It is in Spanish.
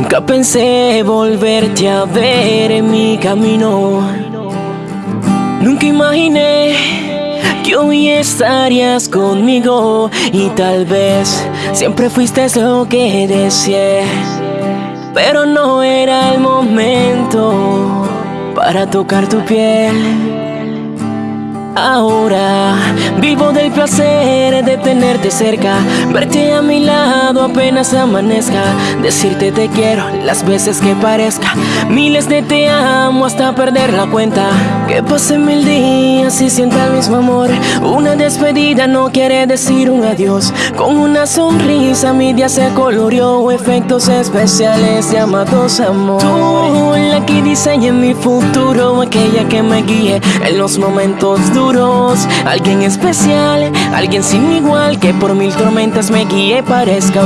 Nunca pensé volverte a ver en mi camino. Nunca imaginé que hoy estarías conmigo y tal vez siempre fuiste lo que deseé. Pero no era el momento para tocar tu piel. Ahora placer de tenerte cerca, verte a mi lado apenas amanezca, decirte te quiero las veces que parezca, miles de te amo hasta perder la cuenta. Que pasen mil días y sienta el mismo amor, una despedida no quiere decir un adiós. Con una sonrisa mi día se coloreó, efectos especiales llamados amor. Tú diseña mi futuro, aquella que me guíe en los momentos duros. Alguien especial, alguien sin igual Que por mil tormentas me guíe parezca